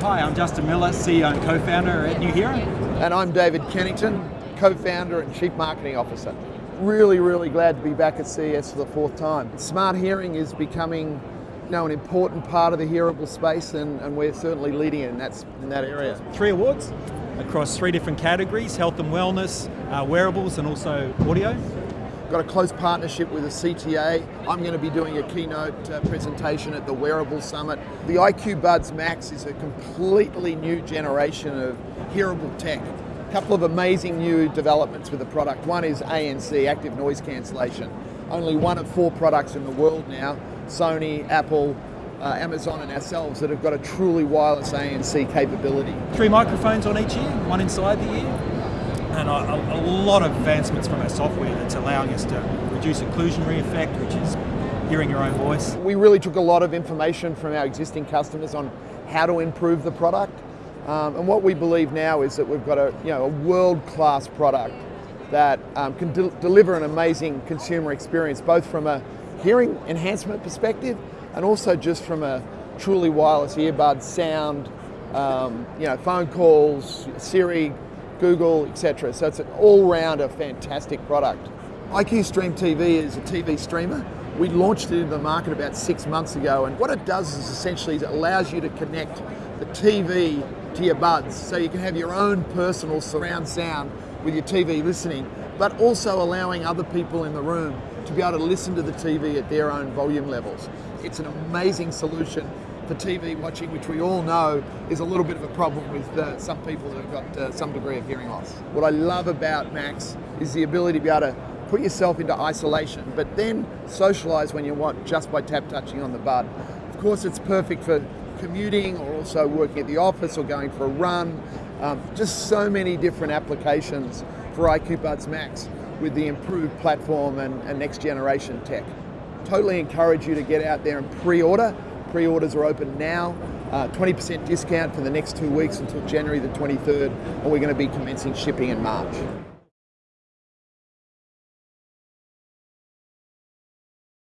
Hi, I'm Justin Miller, CEO and co-founder at Nuheara. And I'm David Cannington, co-founder and chief marketing officer. Really, really glad to be back at CES for the fourth time. Smart hearing is becoming you know, an important part of the hearable space and, and we're certainly leading in, that's, in that area. Three awards across three different categories, health and wellness, uh, wearables and also audio. Got a close partnership with the CTA. I'm going to be doing a keynote uh, presentation at the Wearable Summit. The IQ Buds Max is a completely new generation of hearable tech. A couple of amazing new developments with the product. One is ANC, active noise cancellation. Only one of four products in the world now, Sony, Apple, uh, Amazon and ourselves that have got a truly wireless ANC capability. Three microphones on each ear, one inside the ear, and a, a, lot of advancements from our software that's allowing us to reduce occlusionary effect, which is hearing your own voice. We really took a lot of information from our existing customers on how to improve the product. Um, and what we believe now is that we've got a, you know, a world-class product that um, can de deliver an amazing consumer experience, both from a hearing enhancement perspective and also just from a truly wireless earbud sound, um, you know, phone calls, Siri, Google, etc. So it's an all-round a fantastic product. IQ Stream TV is a TV streamer. We launched it in the market about six months ago and what it does is essentially it allows you to connect the TV to your buds so you can have your own personal surround sound with your TV listening but also allowing other people in the room to be able to listen to the TV at their own volume levels. It's an amazing solution for TV watching, which we all know is a little bit of a problem with uh, some people that have got uh, some degree of hearing loss. What I love about Max is the ability to be able to put yourself into isolation, but then socialize when you want just by tap touching on the bud. Of course, it's perfect for commuting or also working at the office or going for a run. Um, just so many different applications for IQ Buds Max with the improved platform and, and next generation tech. Totally encourage you to get out there and pre-order Pre-orders are open now. 20% uh, discount for the next two weeks until January the 23rd, and we're going to be commencing shipping in March.